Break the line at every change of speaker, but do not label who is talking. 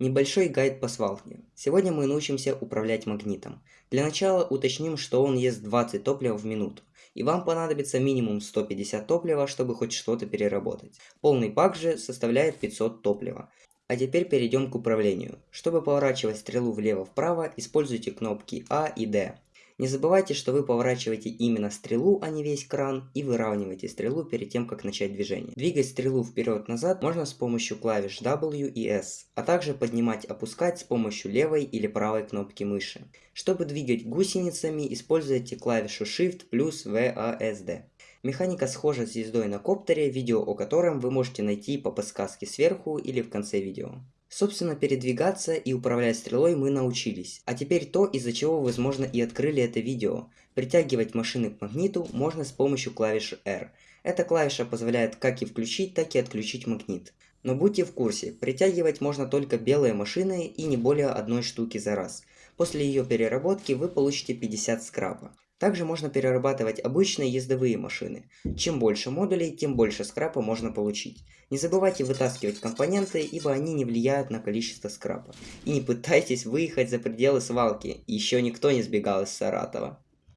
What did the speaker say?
Небольшой гайд по свалке. Сегодня мы научимся управлять магнитом. Для начала уточним, что он ест 20 топлива в минуту. И вам понадобится минимум 150 топлива, чтобы хоть что-то переработать. Полный пак же составляет 500 топлива. А теперь перейдем к управлению. Чтобы поворачивать стрелу влево-вправо, используйте кнопки А и D. Не забывайте, что вы поворачиваете именно стрелу, а не весь кран, и выравниваете стрелу перед тем, как начать движение. Двигать стрелу вперед-назад можно с помощью клавиш W и S, а также поднимать-опускать с помощью левой или правой кнопки мыши. Чтобы двигать гусеницами, используйте клавишу Shift плюс VASD. Механика схожа с ездой на коптере, видео о котором вы можете найти по подсказке сверху или в конце видео. Собственно, передвигаться и управлять стрелой мы научились. А теперь то, из-за чего, возможно, и открыли это видео. Притягивать машины к магниту можно с помощью клавиши R. Эта клавиша позволяет как и включить, так и отключить магнит. Но будьте в курсе, притягивать можно только белые машины и не более одной штуки за раз. После ее переработки вы получите 50 скрапа. Также можно перерабатывать обычные ездовые машины. Чем больше модулей, тем больше скрапа можно получить. Не забывайте вытаскивать компоненты, ибо они не влияют на количество скрапа. И не пытайтесь выехать за пределы свалки, еще никто не сбегал из Саратова.